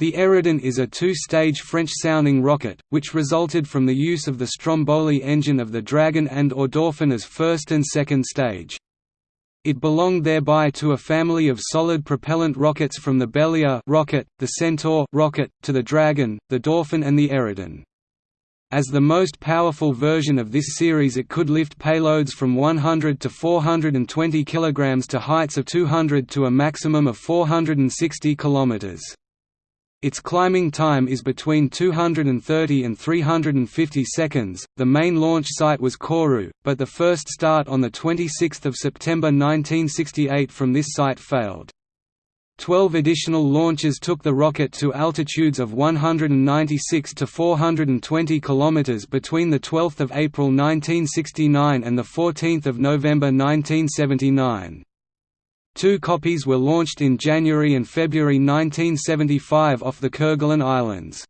The Eridan is a two-stage French-sounding rocket, which resulted from the use of the Stromboli engine of the Dragon and or Dauphin as first and second stage. It belonged thereby to a family of solid propellant rockets from the Bélier rocket, the Centaur rocket, to the Dragon, the Dauphin and the Eridan. As the most powerful version of this series it could lift payloads from 100 to 420 kg to heights of 200 to a maximum of 460 km. Its climbing time is between 230 and 350 seconds. The main launch site was Kourou, but the first start on the 26th of September 1968 from this site failed. Twelve additional launches took the rocket to altitudes of 196 to 420 km between 12 April 1969 and 14 November 1979. Two copies were launched in January and February 1975 off the Kerguelen Islands.